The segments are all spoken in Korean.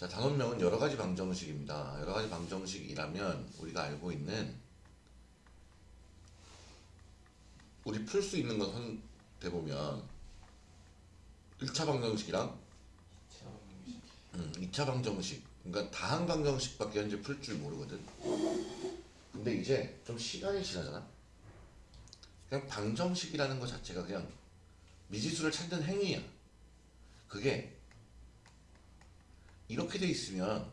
자, 단원명은 여러 가지 방정식입니다. 여러 가지 방정식이라면 우리가 알고 있는 우리 풀 수 있는 것은 대보면 1차 방정식이랑 음, 2차 방정식 그러니까 다항 방정식밖에 현재 풀 줄 모르거든. 근데 이제 좀 시간이 지나잖아. 그냥 방정식이라는 것 자체가 그냥 미지수를 찾는 행위야. 그게 이렇게 돼 있으면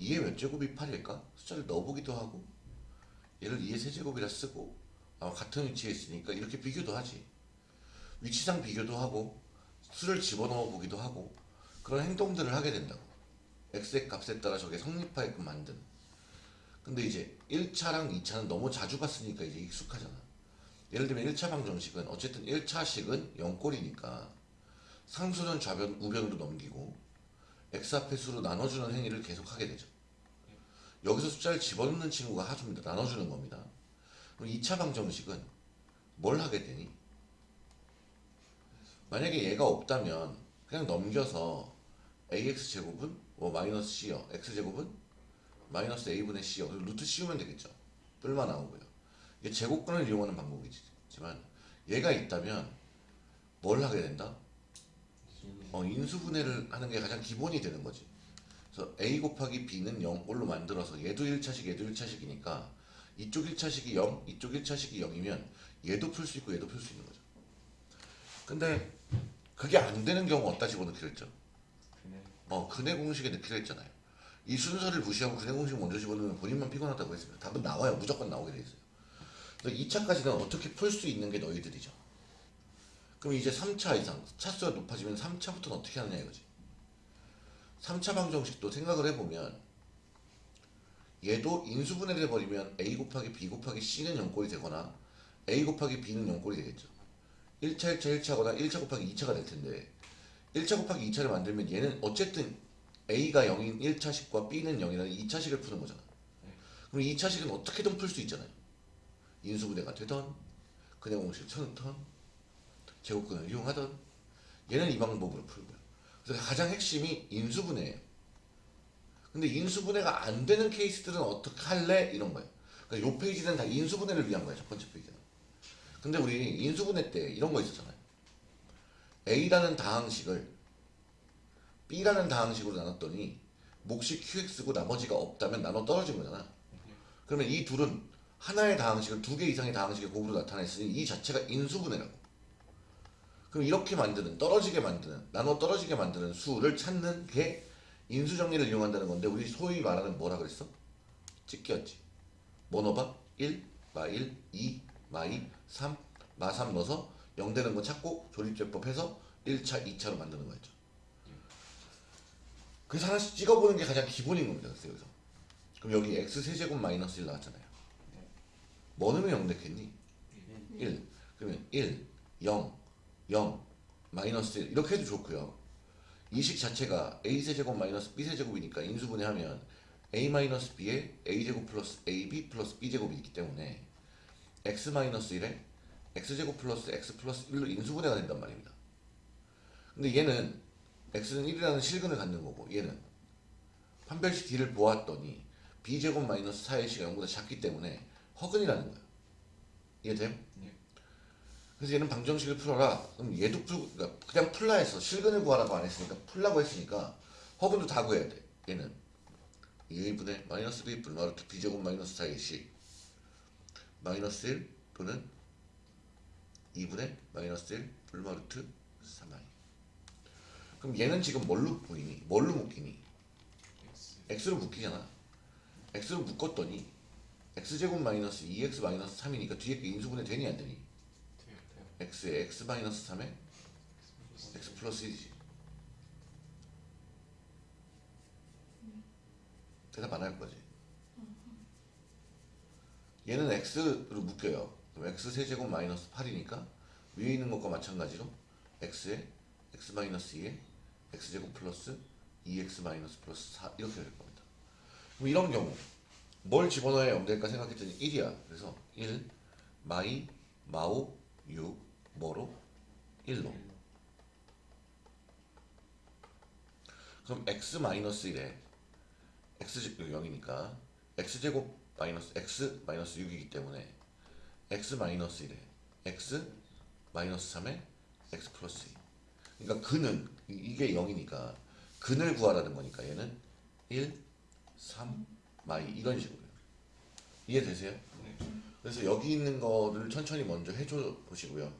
2의 몇 제곱이 8일까? 숫자를 넣어보기도 하고 얘를 2의 세제곱이라 쓰고 아마 같은 위치에 있으니까 이렇게 비교도 하지. 위치상 비교도 하고 수를 집어넣어 보기도 하고 그런 행동들을 하게 된다고. x의 값에 따라 저게 성립하게끔 만든. 근데 이제 1차랑 2차는 너무 자주 봤으니까 이제 익숙하잖아. 예를 들면 1차 방정식은 어쨌든 1차식은 0꼴이니까 상수는 좌변, 우변으로 넘기고 x 앞에 수로 나눠주는 행위를 계속하게 되죠. 여기서 숫자를 집어넣는 친구가 하수입니다. 나눠주는 겁니다. 그럼 2차 방정식은 뭘 하게 되니? 만약에 얘가 없다면 그냥 넘겨서 ax 제곱은 뭐 마이너스 c요 x 제곱은 마이너스 a분의 그리고 루트 씌우면 되겠죠. 뿔만 나오고요. 이게 제곱근을 이용하는 방법이지만 얘가 있다면 뭘 하게 된다? 어, 인수분해를 하는 게 가장 기본이 되는 거지. 그래서 a 곱하기 b는 0꼴로 만들어서 얘도 1차식 얘도 1차식이니까 이쪽 1차식이 0 이쪽 1차식이 0이면 얘도 풀 수 있고 얘도 풀 수 있는 거죠. 근데 그게 안 되는 경우 어디다 집어넣기로 했죠? 어, 근의 공식에 넣기로 했잖아요. 이 순서를 무시하고 근해 공식 먼저 집어넣으면 본인만 피곤하다고 했습니다. 답은 나와요. 무조건 나오게 돼 있어요. 그래서 2차까지는 어떻게 풀 수 있는 게 너희들이죠. 그럼 이제 3차 이상 차수가 높아지면 3차부터는 어떻게 하느냐 이거지. 3차 방정식도 생각을 해보면 얘도 인수분해를 해버리면 a 곱하기 b 곱하기 c는 0꼴이 되거나 a 곱하기 b는 0꼴이 되겠죠. 1차 1차 1차거나 1차 곱하기 2차가 될 텐데 1차 곱하기 2차를 만들면 얘는 어쨌든 a가 0인 1차식과 b는 0이라는 2차식을 푸는 거잖아. 그럼 2차식은 어떻게든 풀 수 있잖아요. 인수분해가 되던 근의 공식을 쳐넣던 제곱근을 이용하던 얘는 이 방법으로 풀고요. 그래서 가장 핵심이 인수분해예요. 근데 인수분해가 안 되는 케이스들은 어떻게 할래? 이런 거예요. 그러니까 요 페이지는 다 인수분해를 위한 거예요. 첫 번째 페이지는. 근데 우리 인수분해 때 이런 거 있었잖아요. A라는 다항식을 B라는 다항식으로 나눴더니 몫이 QX고 나머지가 없다면 나눠 떨어진 거잖아. 그러면 이 둘은 하나의 다항식을 두 개 이상의 다항식의 곱으로 나타냈으니 이 자체가 인수분해라고. 그럼 이렇게 만드는 떨어지게 만드는 나눠 떨어지게 만드는 수를 찾는 게 인수정리를 이용한다는 건데 우리 소위 말하는 뭐라 그랬어? 찍기였지. 뭐 넣어봐? 1, 마 1, 2, 마 2, 3, 마 3 넣어서 0 되는 거 찾고 조립제법 해서 1차, 2차로 만드는 거였죠. 그래서 하나씩 찍어보는 게 가장 기본인 겁니다. 그래서 여기서. 그럼 여기 x 세제곱 마이너스 1 나왔잖아요. 뭐 넣으면 0 됐겠니? 1. 그러면 1, 0, 0, 마이너스 1 이렇게 해도 좋고요. 이식 자체가 a세제곱 마이너스 b세제곱이니까 인수분해하면 a 마이너스 b에 a제곱 플러스 ab 플러스 b제곱이 있기 때문에 x 마이너스 1에 x제곱 플러스 x 플러스 1로 인수분해가 된단 말입니다. 근데 얘는 x는 1이라는 실근을 갖는 거고 얘는 판별식 d를 보았더니 b제곱 마이너스 4ac가 0보다 작기 때문에 허근이라는 거예요. 이해됨? 그래서 얘는 방정식을 풀어라. 그럼 얘도 풀고 그러니까 그냥 풀라 해서 실근을 구하라고 안 했으니까 풀라고 했으니까 허근도 다 구해야 돼. 얘는 2분의 마이너스 b 분 마루트 b제곱 마이너스 4의 시 마이너스 1 또는 2분의 마이너스 1 불마루트 3i 그럼 얘는 지금 뭘로 묶이니? 뭘로 묶이니? x로 묶이잖아 x로 묶었더니 x제곱 마이너스 2x 마이너스 3이니까 뒤에 게 인수분해 되니 안 되니? X에 x 마이너스 3에 x 플러스 1이지. 대답 안 할 거지? 얘는 x로 묶여요. 그럼 x 세제곱 마이너스 8이니까 위에 있는 것과 마찬가지로 x에 x 마이너스 2에 x제곱 플러스 2x 마이너스 플러스 4 이렇게 될 겁니다. 그럼 이런 경우 뭘 집어넣어야 0 될까 생각했더니 1이야. 그래서 1 마이 마오 6 뭐로? 1로 그럼 x 마이너스 1에 x 0이니까 x 제곱 마이너스 x 마이너스 6이기 때문에 x 마이너스 1에 x 마이너스 3에 x 플러스 2 그러니까 근은 이- 이게 0이니까 근을 구하라는 거니까 얘는 1, 3, 마이 이런 식으로요 이해되세요? 네. 그래서 여기 있는 거를 천천히 먼저 해줘 보시고요.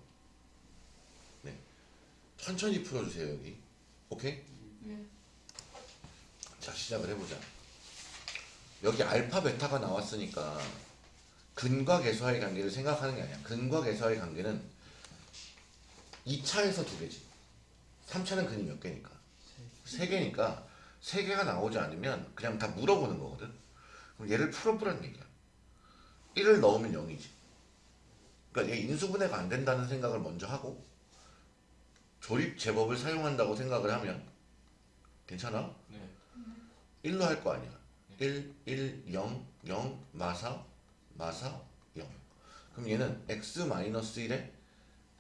네. 천천히 풀어주세요 여기. 오케이? 네. 자 시작을 해보자. 여기 알파 베타가 나왔으니까 근과 계수와의 관계를 생각하는 게 아니야. 근과 계수와의 관계는 2차에서 두 개지. 3차는 근이 몇 개니까. 세 개니까 세 개가 나오지 않으면 그냥 다 물어보는 거거든. 그럼 얘를 풀어보라는 얘기야 1을 넣으면 0이지 그러니까 얘 인수분해가 안 된다는 생각을 먼저 하고 조립 제법을 사용한다고 생각을 하면 괜찮아? 네. 1로 할 거 아니야. 1, 1, 0, 0, 마사, 마사, 0. 그럼 얘는 x 마이너스 1에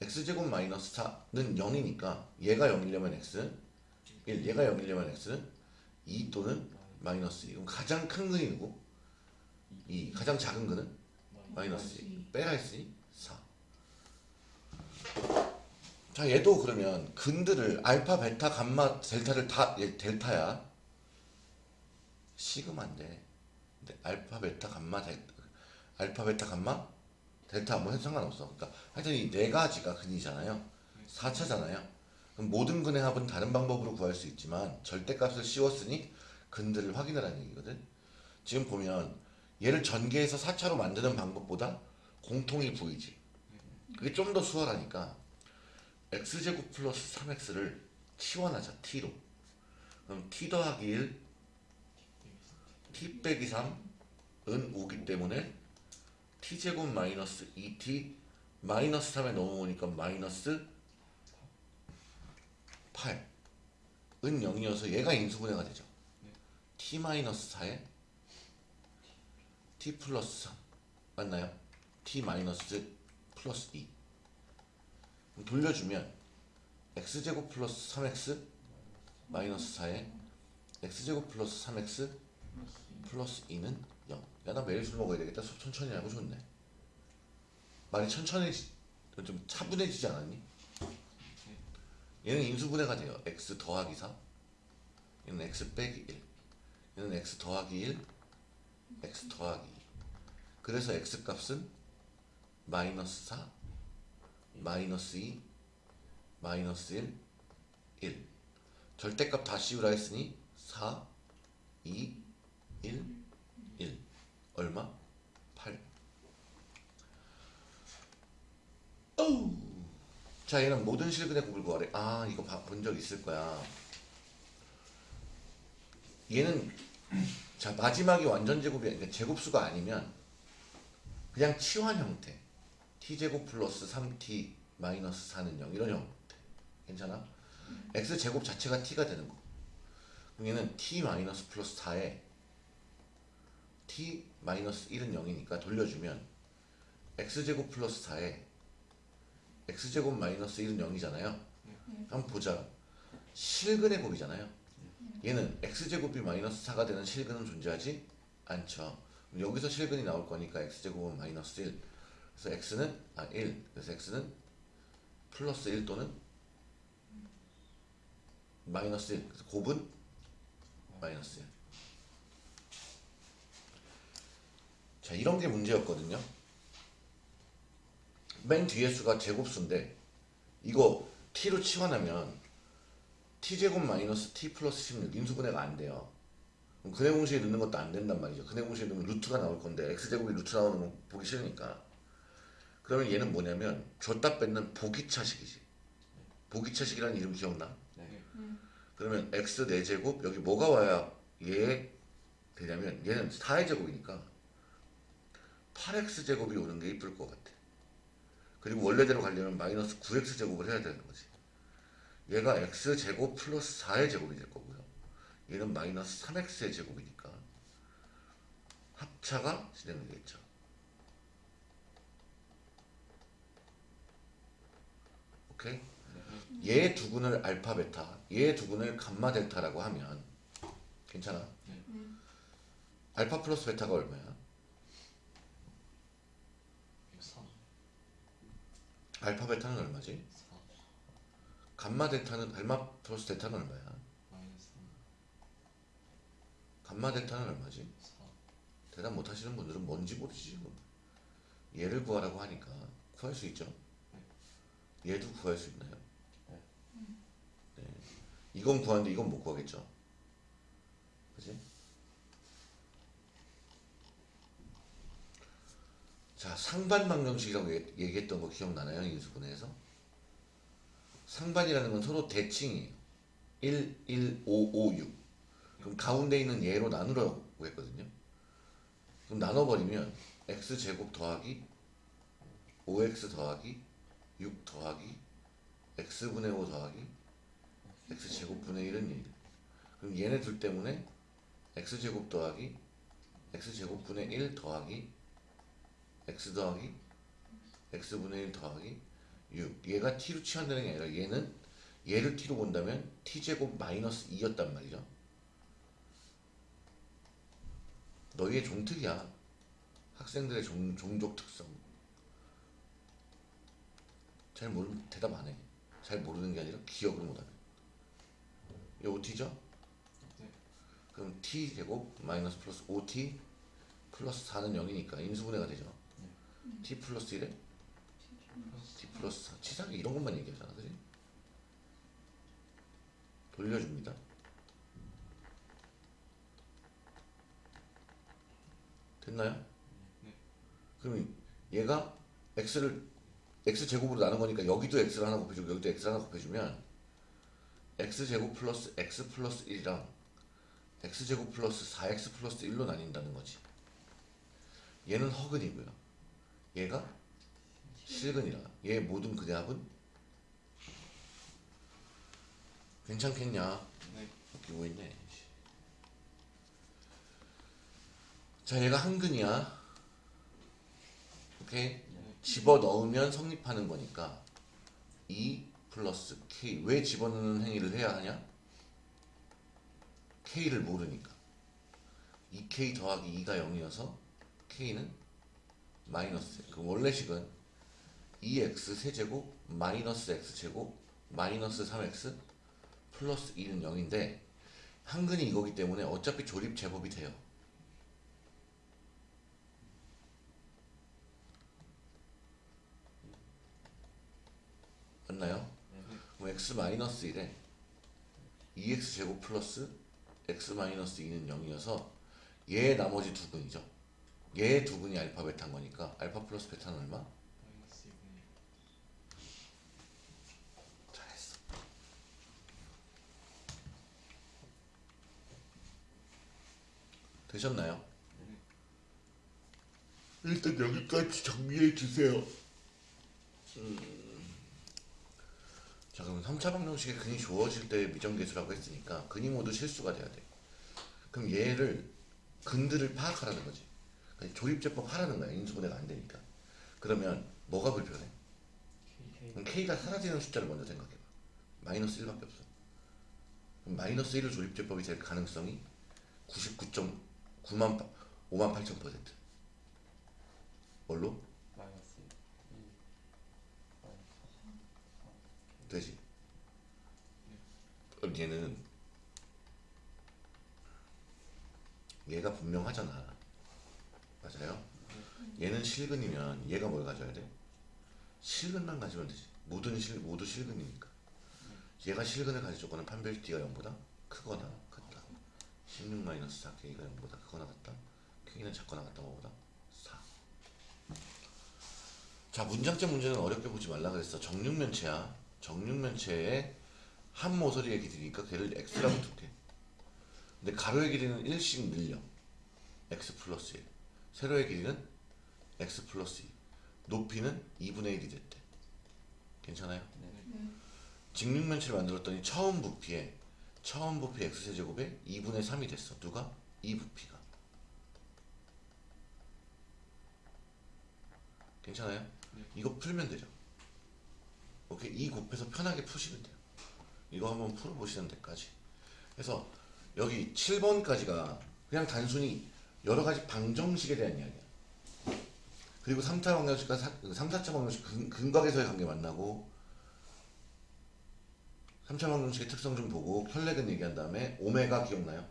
x제곱 마이너스 4는 0이니까 얘가 0이려면 x는 1, 얘가 0이려면 x는 2 또는 마이너스 2. 그럼 가장 큰 근이 누구? 2. 가장 작은 근은? 마이너스 2. 빼라 했으니 4. 자 얘도 그러면 근들을 알파, 베타, 감마, 델타를 다얘 델타야. 시그마인데 근데 알파, 베타, 감마, 델타 알파, 베타, 감마, 델타 뭐 해도 상관없어. 그러니까 하여튼 이 네 가지가 근이잖아요. 4차잖아요. 그럼 모든 근의 합은 다른 방법으로 구할 수 있지만 절대값을 씌웠으니 근들을 확인하라는 얘기거든. 지금 보면 얘를 전개해서 4차로 만드는 방법보다 공통이 보이지. 그게 좀 더 수월하니까 x제곱 플러스 3x를 치환하자 t로. 그럼 t 더하기 1 t 빼기 3은 5기 때문에 t제곱 마이너스 2t 마이너스 3에 넘어오니까 마이너스 8은 0이어서 얘가 인수분해가 되죠 t 마이너스 4에 t 플러스 3 맞나요? t 마이너스 플러스 2 그럼 돌려주면 x제곱 플러스 3x 마이너스 4에 x제곱 플러스 3x 플러스 2는 0. 야, 나 매일 술 먹어야 되겠다. 수업 천천히 하고 좋네. 말이 천천히, 좀 차분해지지 않았니? 얘는 인수분해가 돼요. x 더하기 4. 얘는 x 빼기 1. 얘는 x 더하기 1. x 더하기 2. 그래서 x 값은 마이너스 4, 마이너스 2, 마이너스 1, 1. 절대값 다 씌우라 했으니 4, 2, 1, 1 얼마? 8 어우! 자 얘는 모든 실근의 곱을 구하래. 아 이거 본 적 있을 거야. 얘는 자 마지막이 완전 제곱이 그러니까 제곱수가 아니면 그냥 치환 형태. T제곱 플러스 3t 마이너스 4는 0 이런 형태. 괜찮아? x제곱 자체가 t가 되는 거. 그럼 얘는 t 마이너스 플러스 4에 t 마이너스 1은 0이니까 돌려주면 x제곱 플러스 4에 x제곱 마이너스 1은 0이잖아요. 한번 보자. 실근의 곱이잖아요. 얘는 x제곱이 마이너스 4가 되는 실근은 존재하지 않죠 여기서 실근이 나올 거니까 x제곱은 마이너스 1 그래서 x는 아 1 그래서 x는 플러스 1 또는 마이너스 1 그래서 곱은 마이너스 1 자 이런 게 문제였거든요. 맨 뒤에 수가 제곱수인데 이거 t로 치환하면 t제곱 마이너스 t 플러스 16 인수분해가 안 돼요 근해 공식에 넣는 것도 안 된단 말이죠 근해 공식에 넣으면 루트가 나올 건데 x제곱이 루트 나오는 건 보기 싫으니까 그러면 얘는 뭐냐면 줬다 뺏는 보기차식이지 보기차식이라는 이름 기억나? 네. 그러면 x 4제곱 여기 뭐가 와야 얘 되냐면 얘는 4의 제곱이니까 8x 제곱이 오는 게 이쁠 것 같아. 그리고 원래대로 가려면 마이너스 9x 제곱을 해야 되는 거지. 얘가 x 제곱 플러스 4의 제곱이 될 거고요. 얘는 마이너스 3x의 제곱이니까 합차가 진행되겠죠. 오케이? 얘 두근을 알파 베타, 얘 두근을 감마 델타라고 하면 괜찮아? 네. 알파 플러스 베타가 얼마야? 103 알파 베타는 얼마지? 4 감마 델타는 알마 플러스 델타는 얼마야? 마이너스 3 감마 델타는 얼마지? 4 대답 못 하시는 분들은 뭔지 모르지 지금. 얘를 구하라고 하니까 구할 수 있죠? 얘도 구할 수 있나요? 네. 이건 구하는데 이건 못 구하겠죠? 그지? 자, 상반 방정식이라고 얘- 얘기했던 거 기억나나요? 인수분해에서? 상반이라는 건 서로 대칭이에요. 1, 1, 5, 5, 6. 그럼 가운데 있는 얘로 나누라고 했거든요. 그럼 나눠버리면 x제곱 더하기 5x 더하기 6 더하기 x분의 5 더하기 x제곱분의 1은 1 그럼 얘네 둘 때문에 x제곱 더하기 x제곱분의 1 더하기 x 더하기 x분의 1 더하기 6 얘가 t로 치환되는 게 아니라 얘는 얘를 t로 본다면 t제곱 마이너스 2였단 말이죠 너희의 종특이야. 학생들의 종, 종족 특성. 잘 모르면 대답 안 해. 잘 모르는 게 아니라 기억을 못하네. 이 OT죠? 네. 그럼 t 제곱 마이너스 플러스 5t 플러스 4는 0이니까 인수분해가 되죠? t 플러스 1에? T 플러스 4 치사하게 이런 것만 얘기하잖아 그지? 돌려줍니다 됐나요? 네. 그럼 얘가 x를 x 제곱으로 나눈 거니까 여기도 x를 하나 곱해주고 여기도 x를 하나 곱해주면 x 제곱 플러스 x 플러스 1이랑 x 제곱 플러스 4x 플러스 1로 나뉜다는 거지. 얘는 허근이고요. 얘가 실근이라. 얘 모든 그 대합은 괜찮겠냐? 네. 웃기고 있네. 자, 얘가 한근이야. 오케이? 집어 넣으면 성립하는 거니까 2 플러스 k 왜 집어넣는 행위를 해야 하냐? k를 모르니까 2k 더하기 2가 0이어서 k는 마이너스 그 원래식은 2x 세제곱 마이너스 x제곱 마이너스 3x 플러스 2는 0인데 한근이 이거기 때문에 어차피 조립 제법이 돼요 맞나요? 그럼 x 마이너스 1에 2x 제곱 플러스 x 마이너스 2는 0이어서 얘 나머지 두 근이죠. 얘두 근이 알파 베타인 거니까 알파 플러스 베타는 얼마? 마이너스 2분의 1 잘했어. 되셨나요? 일단 여기까지 정리해 주세요. 음. 자 그럼 3차 방정식에 근이 주어질 때 미정계수라고 했으니까 근이 모두 실수가 돼야 돼. 그럼 얘를 근들을 파악하라는 거지. 그러니까 조립제법 하라는 거야. 인수분해가 안 되니까. 그러면 뭐가 불편해? 그럼 K가 사라지는 숫자를 먼저 생각해봐. 마이너스 1밖에 없어. 그럼 마이너스 1을 조립제법이 될 가능성이 99.9만 5만 8천 퍼센트. 뭘로? 마이너스 1 되지. 그럼 얘는 얘가 분명하잖아. 맞아요? 얘는 실근이면 얘가 뭘 가져야 돼? 실근만 가지면 되지. 모든 실 모두 실근이니까. 얘가 실근을 조건은 판별티가 0보다 크거나 같다. 16 마이너스 4 K가 0보다 크거나 같다. K는 작거나 같다 뭐보다 4. 자 문장점 문제는 어렵게 보지 말라 그랬어. 정육면체야. 정육면체의 한 모서리의 길이니까 걔를 x라고 둘게. 근데 가로의 길이는 1씩 늘려. x 플러스 1. 세로의 길이는 x 플러스 2. 높이는 2분의 1이 됐대. 괜찮아요? 직육면체를 만들었더니 처음 부피에 처음 부피 x세제곱에 2분의 3이 됐어. 누가? 이 부피가. 괜찮아요? 네. 이거 풀면 되죠. 오케이. 이 곱해서 편하게 푸시면 돼요. 이거 한번 풀어보시는 데까지. 그래서 여기 7번까지가 그냥 단순히 여러 가지 방정식에 대한 이야기야. 그리고 3차 방정식과 3, 4차 방정식 근, 근각에서의 관계 만나고 3차 방정식의 특성 좀 보고 혈렉은 얘기한 다음에 오메가 기억나요?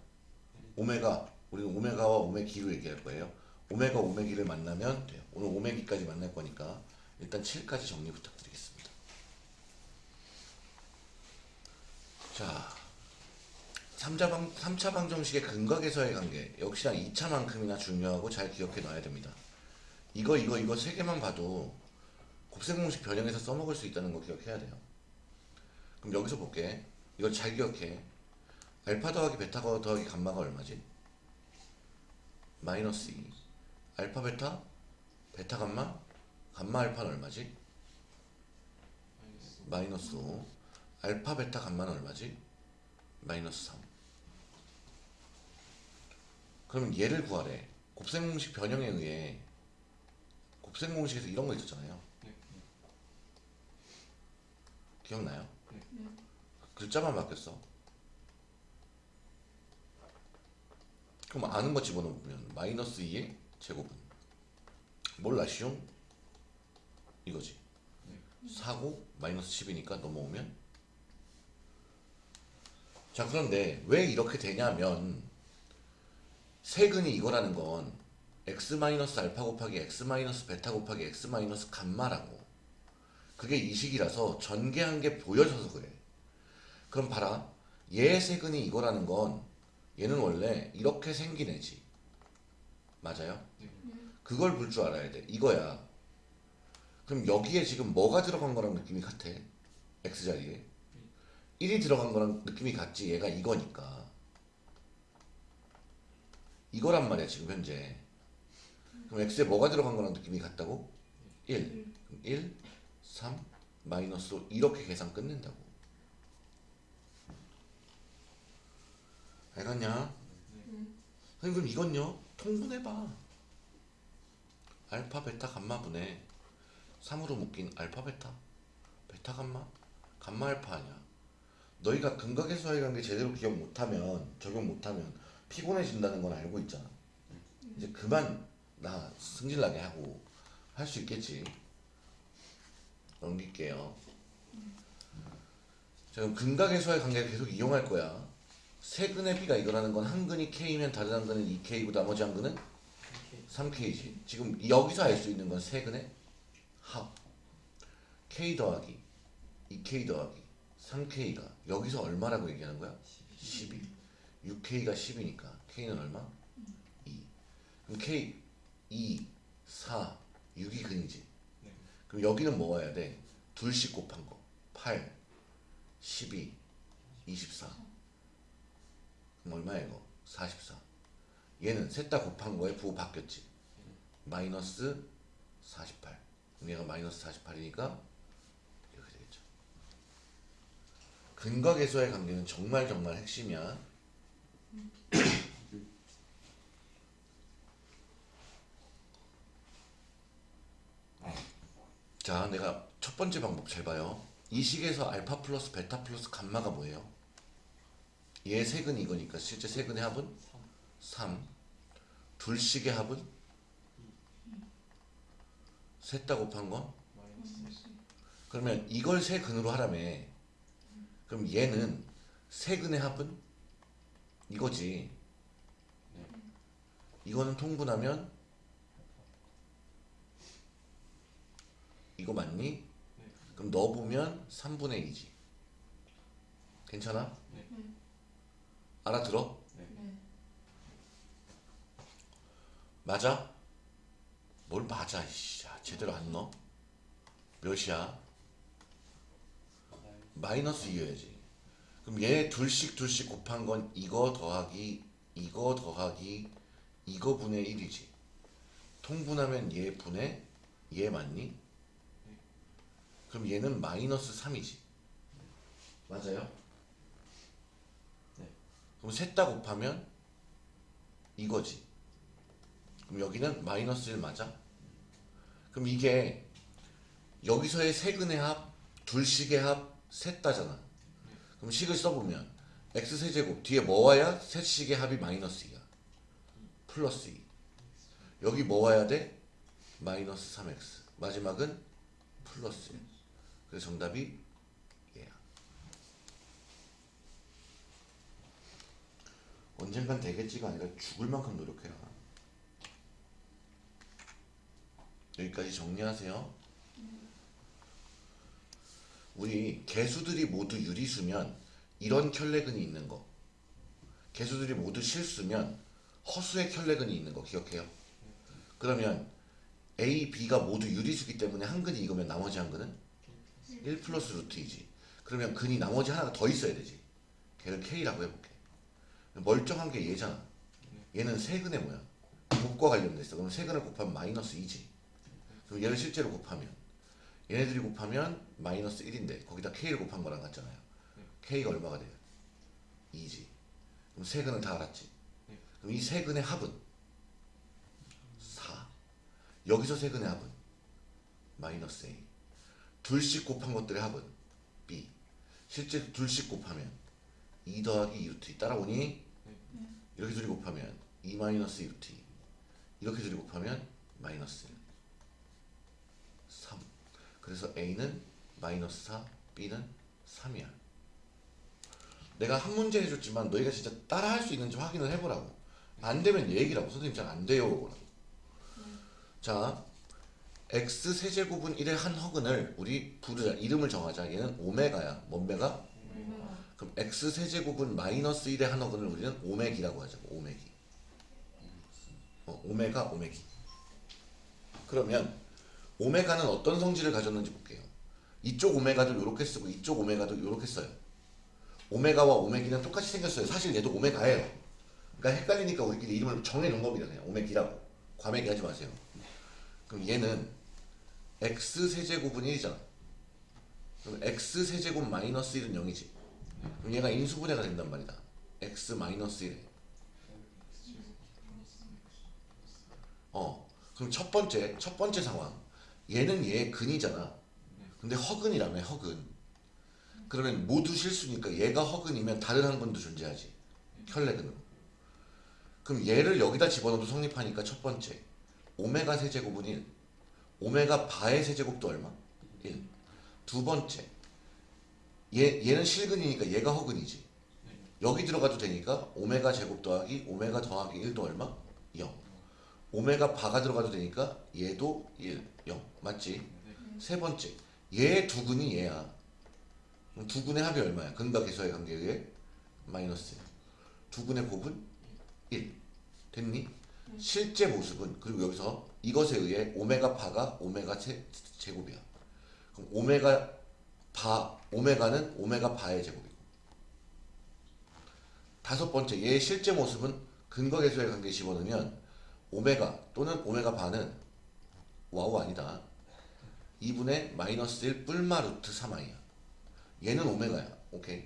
오메가 우리는 오메가와 오메기로 얘기할 거예요. 오메가 오메기를 만나면 돼요. 오늘 오메기까지 만날 거니까 일단 7까지 정리 부탁드리겠습니다. 자, 3차, 방, 3차 방정식의 근각에서의 관계 역시나 2차만큼이나 중요하고 잘 기억해 놔야 됩니다. 이거 이거 이거 세 개만 봐도 곱셈공식 변형해서 써먹을 수 있다는 거 기억해야 돼요. 그럼 여기서 볼게. 이걸 잘 기억해. 알파 더하기 베타 더하기 감마가 얼마지? 마이너스 2. 알파 베타? 베타 감마? 감마 알파는 얼마지? 마이너스 5. 알파 베타 감마는 얼마지? 마이너스 3. 그럼 얘를 구하래. 곱셈 공식 변형에 의해 곱셈 공식에서 이런 거 있었잖아요. 네. 기억나요? 네. 글자만 바뀌었어. 그럼 아는 거 집어넣으면 마이너스 2의 제곱은 몰라 시용 이거지. 네. 4고 마이너스 10이니까 넘어오면 자 그런데 왜 이렇게 되냐면 세근이 이거라는 건 x 마이너스 알파 곱하기 x 마이너스 베타 곱하기 x 마이너스 감마라고. 그게 이 식이라서 전개한 게 보여져서 그래. 그럼 봐라. 얘 세근이 이거라는 건 얘는 원래 이렇게 생긴 애지. 맞아요? 네. 그걸 볼 줄 알아야 돼. 이거야. 그럼 여기에 지금 뭐가 들어간 거랑 느낌이 같아? X자리에 1이 들어간 거랑 느낌이 같지. 얘가 이거니까. 이거란 말이야 지금 현재. 그럼 x에 뭐가 들어간 거랑 느낌이 같다고? 1 그럼 1, 3, 마이너스 5 이렇게 계산 끝낸다고. 알겠냐? 선생님 그럼 이건요? 통분해봐. 알파 베타 감마 분의 3으로 묶인 알파 베타. 베타 감마. 감마 알파 아니야 너희가 근각에서의 관계 제대로 기억 못하면 적용 못하면 피곤해진다는 건 알고 있잖아. 이제 그만 나 승질나게 하고 할 수 있겠지. 넘길게요. 자 그럼 근각에서의 관계를 계속 이용할 거야. 세 근의 비가 이거라는 건 한 근이 K면 다른 한 근은 2K고 나머지 한 근은 이렇게 3K지. 지금 여기서 알 수 있는 건 세 근의 합. K 더하기 2K 더하기 3K가 여기서 얼마라고 얘기하는 거야? 12. 6K가 10이니까 K는 얼마? 2. 그럼 K 2, 4, 6이 근이지. 네. 그럼 여기는 뭐 와야 돼? 둘씩 곱한 거. 8, 12, 24. 그럼 얼마야 이거? 44. 얘는 셋 다 곱한 거에 부호 바뀌었지. 마이너스 48. 그럼 얘가 마이너스 48이니까 이렇게 되겠죠. 근각에서의 관계는 정말 정말 핵심이야. 자, 내가 첫 번째 방법 잘 봐요. 이 식에서 알파 플러스 베타 플러스 감마가 뭐예요? 얘 세근 이거니까 실제 세근의 합은 3. 둘씩의 합은 셋다 곱한 건 그러면 이걸 세 근으로 하라며. 그럼 얘는 세 근의 합은 이거지. 이거는 통분하면 이거 맞니? 네. 그럼 넣어보면 3분의 2지. 괜찮아? 네. 알아들어? 네. 맞아? 뭘 맞아, 이씨. 야, 제대로 안 넣어? 몇이야? 마이너스 2여야지. 그럼 얘 둘씩 둘씩 곱한 건 이거 더하기 이거 더하기 이거 분의 1이지. 통분하면 얘 분의 얘 맞니? 그럼 얘는 마이너스 3이지. 맞아요? 네. 그럼 셋 다 곱하면 이거지. 그럼 여기는 마이너스 1 맞아? 그럼 이게 여기서의 세근의 합, 둘씩의 합, 셋 다잖아. 그럼 식을 써보면 x 세제곱 뒤에 뭐 와야 세식의 합이 마이너스 2야. 플러스 2. 여기 뭐 와야 돼? 마이너스 3x. 마지막은 플러스 1. 그래서 정답이 얘야. 언젠간 되겠지가 아니라 죽을 만큼 노력해라. 여기까지 정리하세요. 우리 개수들이 모두 유리수면 이런 켤레근이 있는 거. 개수들이 모두 실수면 허수의 켤레근이 있는 거 기억해요. 그러면 A, B가 모두 유리수기 때문에 한 근이 이거면 나머지 한 근은 1 플러스 루트 2지. 그러면 근이 나머지 하나가 더 있어야 되지. 걔를 K라고 해볼게. 멀쩡한 게 얘잖아. 얘는 세근의 뭐야? 곱과 관련돼 있어. 그럼 세근을 곱하면 마이너스 2지. 그럼 얘를 실제로 곱하면 얘네들이 곱하면 마이너스 1인데 거기다 K를 곱한 거랑 같잖아요. K가 얼마가 돼요? 2지. 그럼 세근을 다 알았지. 그럼 이 세근의 합은 4. 여기서 세근의 합은 마이너스 A. 둘씩 곱한 것들의 합은 B. 실제 둘씩 곱하면 2 더하기 2 루트 2 따라오니 이렇게 둘이 곱하면 2 마이너스 2 루트 2 이렇게 둘이 곱하면 마이너스 1 3 그래서 A는 마이너스 4 B는 3이야. 내가 한 문제 해줬지만 너희가 진짜 따라 할 수 있는지 확인을 해보라고. 안 되면 얘기라고. 선생님 잘 안 돼요 라고. 자 x 세제곱은 1의 한 허근을 우리 부르자. 이름을 정하자. 얘는 오메가야. 뭔배가? 그럼 x 세제곱은 마이너스 1의 한 허근을 우리는 오메기라고 하자고 오메기. 어, 오메가 오메기. 그러면 오메가는 어떤 성질을 가졌는지 볼게요. 이쪽 오메가도 이렇게 쓰고 이쪽 오메가도 이렇게 써요. 오메가와 오메기는 똑같이 생겼어요. 사실 얘도 오메가예요. 그러니까 헷갈리니까 우리끼리 이름을 정해놓은 겁니다 그냥. 오메기라고. 과메기 하지 마세요. 그럼 얘는 x 세제곱은 1이잖아 그럼 x 세제곱 마이너스 1은 0이지. 그럼 얘가 인수분해가 된단 말이다. x 마이너스 1. 어. 그럼 첫 번째 첫 번째 상황. 얘는 얘의 근이잖아. 근데 허근이라며 허근. 그러면 모두 실수니까 얘가 허근이면 다른 한 분도 존재하지. 켤레근으로. 그럼 얘를 여기다 집어넣어도 성립하니까 첫 번째 오메가 세제곱은 1. 오메가 바의 세제곱도 얼마? 1. 두 번째 얘, 얘는 실근이니까 얘가 허근이지. 여기 들어가도 되니까 오메가 제곱 더하기 오메가 더하기 1도 얼마? 0. 오메가 바가 들어가도 되니까 얘도 1, 0. 맞지? 세 번째. 얘 두 근이 얘야. 두 근의 합이 얼마야? 근과 계수의 관계에 의해 마이너스 1. 두 근의 곱은 1. 됐니? 실제 모습은 그리고 여기서 이것에 의해 오메가 바가 오메가 제, 제곱이야. 그럼 오메가 바 오메가는 오메가 bar의 제곱이고 다섯 번째 얘의 실제 모습은 근과 계수의 관계 집어넣으면 오메가 또는 오메가 bar는 와우 아니다 2분의 마이너스 1 뿔마 루트 3i야 얘는 오메가야 오케이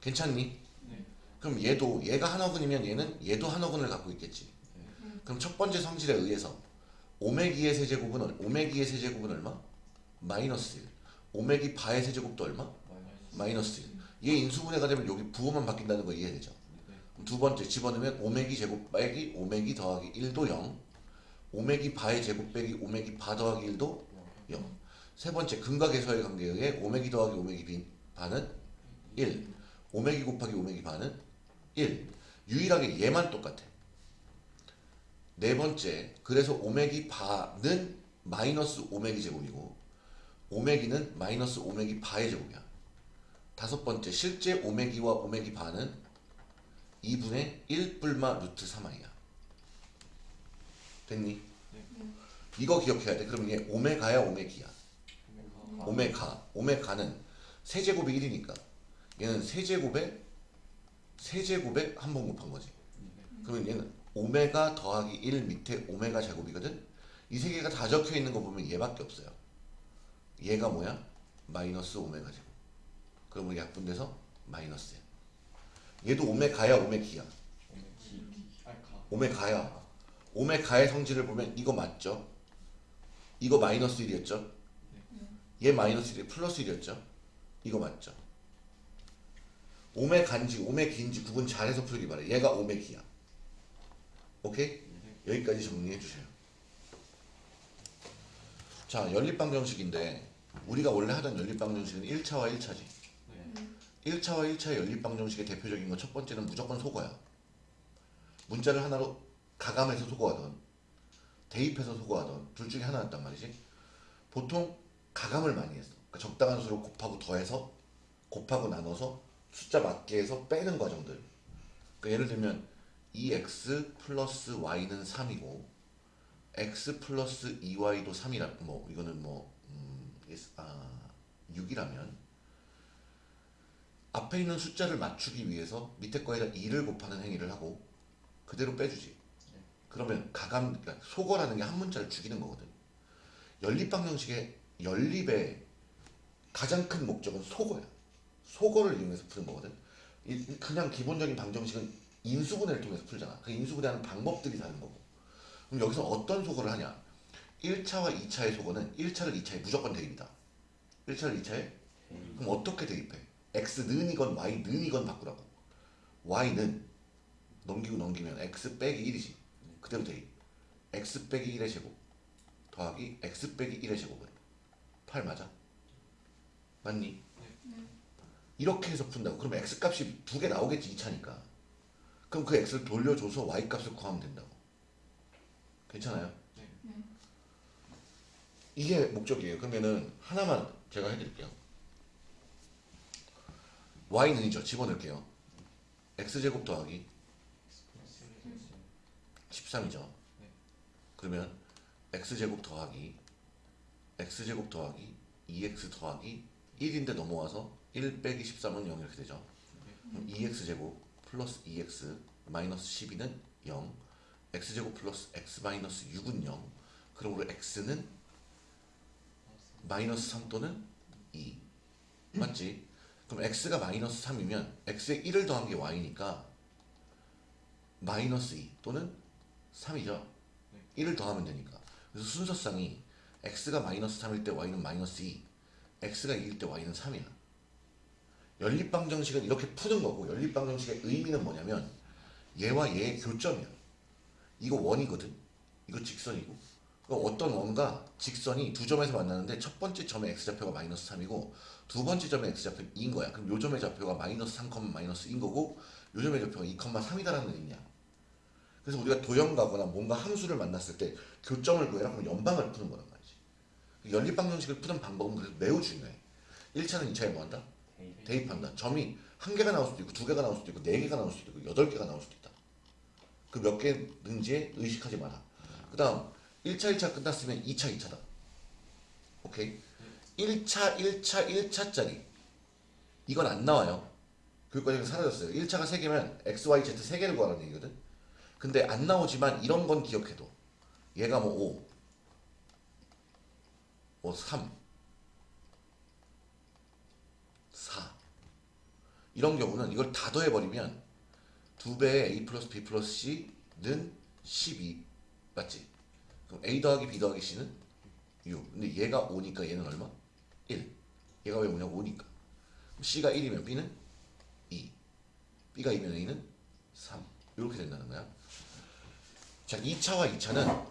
괜찮니? 네. 그럼 얘도 얘가 한 허근이면 얘는 얘도 한 허근을 갖고 있겠지 그럼 첫 번째 성질에 의해서 오메기의 세제곱은 얼- 오메기의 세제곱은 얼마? 마이너스 1 오메기 바의 세제곱도 얼마? 마이너스 1. 얘 인수분해가 되면 여기 부호만 바뀐다는 거 이해되죠? 두 번째 집어넣으면 오메기 제곱 빼기 오메기 더하기 1도 0. 오메기 바의 제곱 빼기 오메기 바 더하기 1도 0. 세 번째 근과 계수의 관계에 의해 오메기 더하기 오메기 비, 바는 1. 오메기 곱하기 오메기 바는 1. 유일하게 얘만 똑같아. 네 번째 그래서 오메기 바는 마이너스 오메기 제곱이고 오메기는 마이너스 오메기 바의 제곱이야. 다섯 번째 실제 오메기와 오메기 바는 2분의 1 뿔마 루트 3i야. 됐니? 이거 기억해야 돼. 그럼 얘 오메가야 오메기야. 오메가. 오메가는 세제곱이 1이니까 얘는 세제곱에 세제곱에 한 번 곱한 거지. 그러면 얘는 오메가 더하기 1 밑에 오메가 제곱이거든. 이 세 개가 다 적혀 있는 거 보면 얘밖에 없어요. 얘가 뭐야? 마이너스 오메가 제곱. 우리 약분돼서 마이너스 얘도 오메가야 오메기야. 오메가야. 오메가의 성질을 보면 이거 맞죠? 이거 마이너스 1이었죠? 얘 마이너스 1이 플러스 1이었죠? 이거 맞죠? 오메 간지 오메 긴지 구분 잘해서 풀기 바래 얘가 오메 기야 오케이? 여기까지 정리해 주세요 자 연립방정식인데 우리가 원래 하던 연립방정식은 1차와 1차지 네. 1차와 1차의 연립방정식의 대표적인 건 첫 번째는 무조건 속어야. 문자를 하나로 가감해서 속어하던 대입해서 속어하던 둘 중에 하나였단 말이지. 보통 가감을 많이 했어. 그러니까 적당한 수로 곱하고 더해서 곱하고 나눠서 숫자 맞게 해서 빼는 과정들. 그러니까 예를 들면 2x 플러스 y는 3이고 x 플러스 2y도 3이라 뭐 이거는 뭐 음, 아, 6이라면 앞에 있는 숫자를 맞추기 위해서 밑에 거에다 2를 곱하는 행위를 하고 그대로 빼주지. 그러면 가감 그러니까 속어라는 게 한 문자를 죽이는 거거든. 연립방정식의 연립의 가장 큰 목적은 속어야. 속어를 이용해서 푸는 거거든. 이- 그냥 기본적인 방정식은 인수분해를 통해서 풀잖아. 그 인수분해하는 방법들이 다른 거고. 그럼 여기서 어떤 속어를 하냐? 1차와 2차의 속어는 1차를 2차에 무조건 대입이다. 1차를 2차에? 그럼 어떻게 대입해 x는 이건 y는 이건 바꾸라고. Y는 넘기고 넘기면 x 빼기 1이지. 그대로 대입 x 빼기 1의 제곱 더하기 x 빼기 1의 제곱은 8 맞아? 맞니? 이렇게 해서 푼다고. 그럼 x 값이 두 개 나오겠지 2차니까. 그럼 그 x를 돌려줘서 y 값을 구하면 된다고. 괜찮아요? 네. 이게 목적이에요. 그러면은 하나만 제가 해드릴게요 y는 이죠 집어넣을게요 x제곱 더하기 플러스 1이 13이죠. 네. 그러면 x제곱 더하기 x제곱 더하기 2x 더하기 1인데 넘어와서 1 빼기 13은 0 이렇게 되죠. 그럼 2x제곱 플러스 2x 마이너스 12는 0 x제곱 플러스 x 마이너스 6은 0 그러므로 x는 마이너스 3 또는 2 맞지? 그럼 x가 마이너스 3이면 x에 1을 더한 게 y니까 마이너스 2 또는 3이죠. 1을 더하면 되니까. 그래서 순서상이 x가 마이너스 3일 때 y는 마이너스 2, x가 2일 때 y는 3이야. 연립방정식은 이렇게 푸는 거고 연립방정식의 의미는 뭐냐면 얘와 얘의 교점이야. 이거 원이거든. 이거 직선이고. 그럼 어떤 원과 직선이 두 점에서 만나는데 첫 번째 점의 x좌표가 마이너스 3이고 두 번째 점의 x좌표 2인 거야. 그럼 요 점의 좌표가 마이너스 3, 마이너스 2인 거고 요 점의 좌표가 2, 3이다라는 의미야. 그래서 우리가 도형 가거나 뭔가 함수를 만났을 때 교점을 구해라 그러면 연방을 푸는 거란 말이지. 연립방정식을 푸는 방법은 그래서 매우 중요해. 1차는 2차에 뭐 한다? 대입한다. 점이 한 개가 나올 수도 있고 두 개가 나올 수도 있고 네 개가 나올 수도 있고 여덟 개가 나올 수도 있다. 그 몇 개는지에 의식하지 마라. 그 다음 1차 1차 끝났으면 2차 2차다. 오케이? 1차 1차 1차짜리 이건 안 나와요. 교육과정이 사라졌어요. 1차가 3개면 x, y, z 3개를 구하라는 얘기거든. 근데 안 나오지만 이런 건 기억해도 얘가 뭐 5, 뭐 3, 4 이런 경우는 이걸 다 더해버리면 두 배의 a 플러스 b 플러스 c는 12 맞지? 그럼 a 더하기 b 더하기 c는 6 근데 얘가 5니까 얘는 얼마? 1 얘가 왜 5냐 5니까 그럼 c가 1이면 b는 2 b가 2면 a는 3 이렇게 된다는 거야 자 2차와 2차는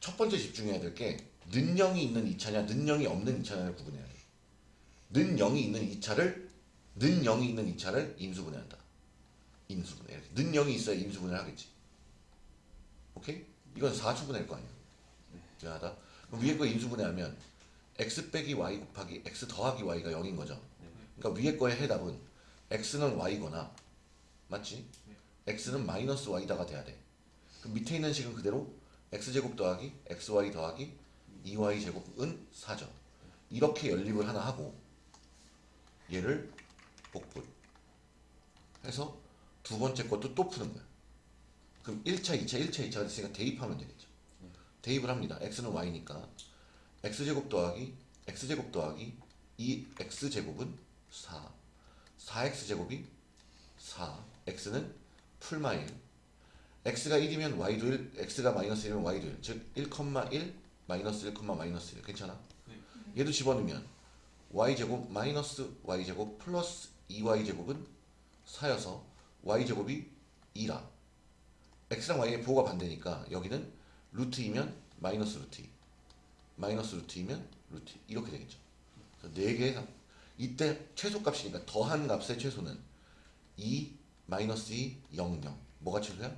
첫 번째 집중해야 될 게 는영이 있는 2차냐 는영이 없는 2차냐를 구분해야 돼 는0이 있는 2차를 는0이 있는 2차를 인수분해한다. 인수분해. 이렇게 는 0이 있어야 인수분해를 하겠지. 오케이? 이건 4초분해일 거 아니야. 미안하다. 그럼 위에 거 인수분해하면 x 빼기 y 곱하기 x 더하기 y가 0인 거죠. 그러니까 위에 거의 해답은 x는 y거나 맞지? x는 마이너스 y다가 돼야 돼. 그럼 밑에 있는 식은 그대로 x제곱 더하기 xy 더하기 2y 제곱은 4죠. 이렇게 연립을 하나 하고 얘를 복분 해서 두 번째 것도 또 푸는 거야. 그럼 1차, 2차, 1차, 2차가 됐으니까 대입하면 되겠죠. 대입을 합니다. x는 y니까 x제곱 더하기 x제곱 더하기 2x제곱은 4 4x제곱이 4 x는 풀마일. X가 1이면 y도 1 x가 마이너스 1이면 y도 1 즉 1,1 마이너스 1, 마이너스 1 괜찮아? 얘도 집어넣으면 y제곱 마이너스 y제곱 플러스 2y제곱은 4여서 y제곱이 2라. X랑 y의 부호가 반대니까 여기는 루트 2면 마이너스 루트 2 마이너스 루트 2면 루트 2 이렇게 되겠죠 그래서 4개의 이때 최소값이니까 더한 값의 최소는 2 마이너스 2 0 0 뭐가 최소야?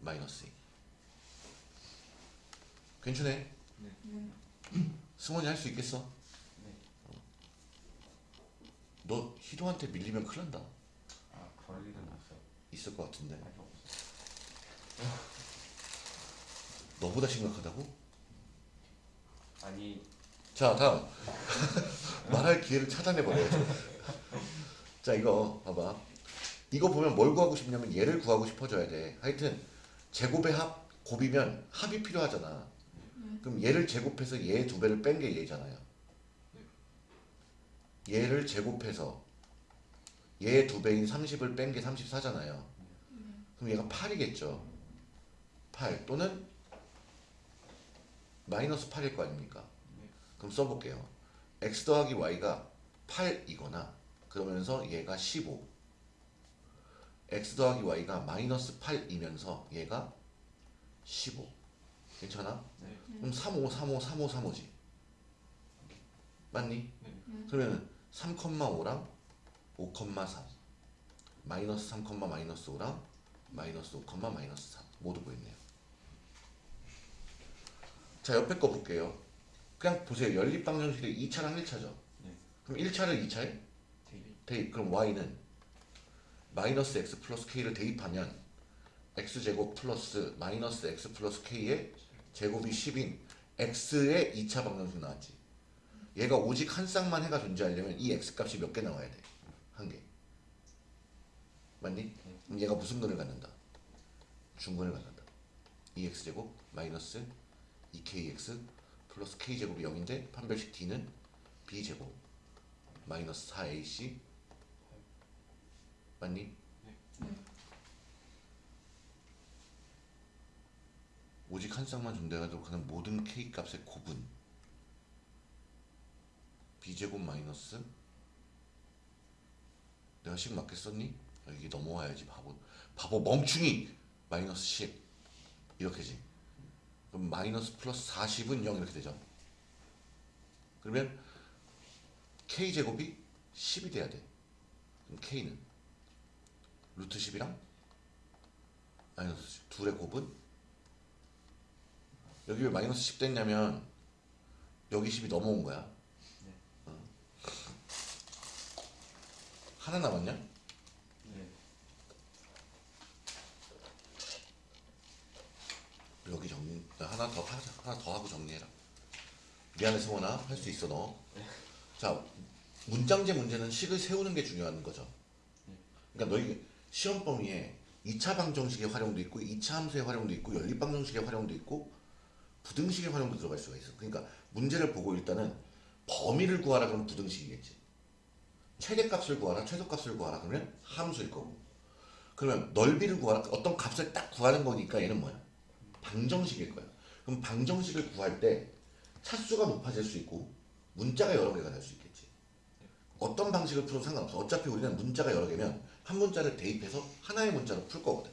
마이너스 2 괜찮네 승원이 할 수 있겠어? 네. 너 희동한테 밀리면 큰일 난다 아 그럴 일은 없어요. 있을 것 같은데 없어. 너보다 심각하다고? 아니. 자 다음. 말할 기회를 차단해버려야죠. 자 이거 봐봐. 이거 보면 뭘 구하고 싶냐면 얘를 구하고 싶어져야 돼. 하여튼 제곱의 합 곱이면 합이 필요하잖아. 그럼 얘를 제곱해서 얘 두 배를 뺀 게 얘잖아요. 얘를 제곱해서 얘 두 배인 30을 뺀 게 34잖아요. 그럼 얘가 8이겠죠. 8 또는 마이너스 8일 거 아닙니까 그럼 써볼게요. x 더하기 y가 8이거나 그러면서 얘가 15 x 더하기 y가 마이너스 8이면서 얘가 15 괜찮아? 네. 그럼 35, 35, 35, 35지 맞니? 네. 그러면 3,5랑 5,3 마이너스 3, 마이너스 5랑 마이너스 5, 마이너스 3 모두 보였네요 자 옆에 거 볼게요 그냥 보세요 연립 방정식이 2차랑 1차죠 네. 그럼 1차를 2차에 대입. 대입 그럼 y는 마이너스 x 플러스 k를 대입하면 x제곱 플러스 마이너스 x 플러스 k의 제곱이 10인 x의 2차 방정식 나왔지 얘가 오직 한 쌍만 해가 존재하려면 이 x 값이 몇 개 나와야 돼? 한 개. 맞니? 그럼 얘가 무슨 근을 갖는다? 중근을 갖는다. 2x 제곱 마이너스 2kx 플러스 k 제곱이 0인데 판별식 d는 b 제곱 마이너스 4ac 맞니? 오직 한 쌍만 존재하도록 하는 모든 k 값의 곱은 b제곱 마이너스 내가 식 맞게 썼니? 아, 이게 넘어와야지 바보. 바보 멍충이 마이너스 10 이렇게지 그럼 마이너스 플러스 40은 0 이렇게 되죠 그러면 k제곱이 10이 돼야 돼 그럼 k는 루트 10이랑 마이너스 10 둘의 곱은 여기 왜 마이너스 10 됐냐면 여기 10이 넘어온 거야 어. 하나 남았냐? 네. 여기 정리 하나 더 하자 하나 더 하고 정리해라. 미안해 성원아. 할 수 있어 너 자 문장제 문제는 식을 세우는 게 중요한 거죠. 그러니까 너희 시험 범위에 2차 방정식의 활용도 있고 2차 함수의 활용도 있고 연립 방정식의 활용도 있고 부등식의 활용도 들어갈 수가 있어. 그러니까 문제를 보고 일단은 범위를 구하라 그러면 부등식이겠지. 최대값을 구하라 최소값을 구하라 그러면 함수일 거고. 그러면 넓이를 구하라 어떤 값을 딱 구하는 거니까 얘는 뭐야 방정식일 거야. 그럼 방정식을 구할 때 차수가 높아질 수 있고 문자가 여러 개가 될 수 있겠지. 어떤 방식을 풀어도 상관없어. 어차피 우리는 문자가 여러 개면 한 문자를 대입해서 하나의 문자로 풀 거거든.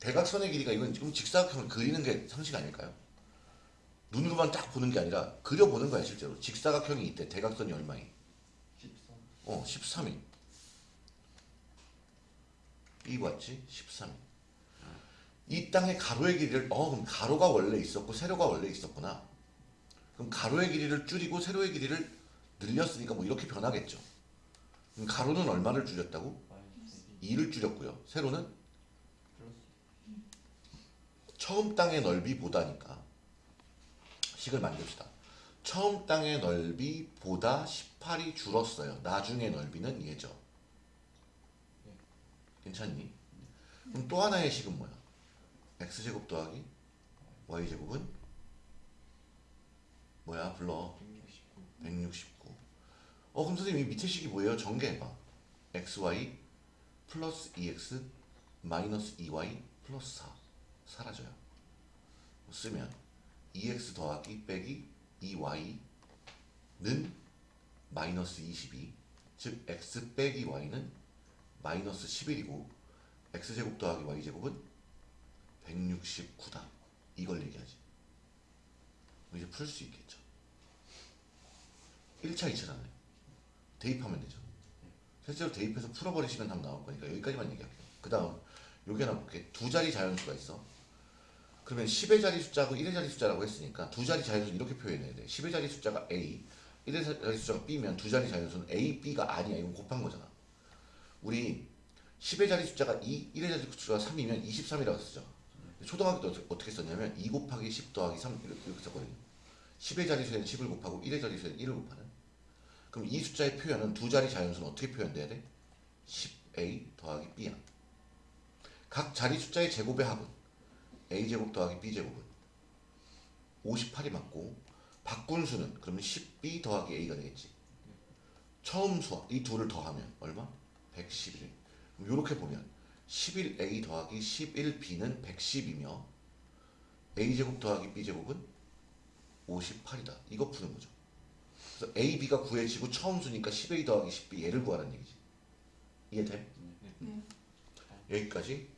대각선의 길이가 이건 지금 직사각형을 그리는 게 상식 아닐까요? 눈으로만 딱 보는 게 아니라 그려보는 거야 실제로. 직사각형이 있대. 대각선이 얼마이? 13. 어 13이. 이거 맞지? 13이. 이 땅의 가로의 길이를 어 그럼 가로가 원래 있었고 세로가 원래 있었구나. 그럼 가로의 길이를 줄이고 세로의 길이를 늘렸으니까 뭐 이렇게 변하겠죠. 그럼 가로는 얼마를 줄였다고? 마이너스 2를 줄였고요. 세로는 처음 땅의 넓이보다니까 식을 만듭시다. 처음 땅의 넓이보다 18이 줄었어요. 나중의 넓이는 얘죠. 괜찮니? 그럼 또 하나의 식은 뭐야? X제곱 더하기 y제곱은 뭐야? 불러. 169. 169. 어 그럼 선생님 이 밑에 식이 뭐예요? 전개해봐. xy 플러스 2x 마이너스 2y 플러스 4 사라져요. 쓰면 2x 더하기 빼기 2y는 마이너스 22. 즉 x 빼기 y는 마이너스 11이고 x제곱 더하기 y제곱은 169다. 이걸 얘기하지. 이제 풀 수 있겠죠. 1차, 2차 잖아요 대입하면 되죠. 실제로 대입해서 풀어버리시면 답 나올 거니까 여기까지만 얘기할게요. 그 다음 여기 하나 볼게. 두 자리 자연수가 있어. 그러면 10의 자리 숫자하고 1의 자리 숫자라고 했으니까 두 자리 자연수는 이렇게 표현해야 돼. 10의 자리 숫자가 A, 1의 자리 숫자가 B면 두 자리 자연수는 A, B가 아니야. 이건 곱한 거잖아. 우리 10의 자리 숫자가 2, 1의 자리 숫자가 3이면 23이라고 쓰죠. 초등학교 때 어떻게- 썼냐면 2 곱하기 10 더하기 3 이렇게, 썼거든요. 10의 자리수에는 10을 곱하고 1의 자리수에는 1을 곱하는. 그럼 이 숫자의 표현은 두 자리 자연수는 어떻게 표현돼야 돼? 10a 더하기 b야. 각 자리 숫자의 제곱의 합은 a제곱 더하기 b제곱은 58이 맞고 바꾼 수는 그러면 10b 더하기 a가 되겠지. 처음 수와 이 둘을 더하면 얼마? 111. 그럼 이렇게 보면 11a 더하기 11b는 110이며 a제곱 더하기 b제곱은 58이다. 이거 푸는 거죠. 그래서 a, b가 구해지고 처음 수니까 10a 더하기 10b 얘를 구하라는 얘기지. 이해돼? 네. 여기까지 정리.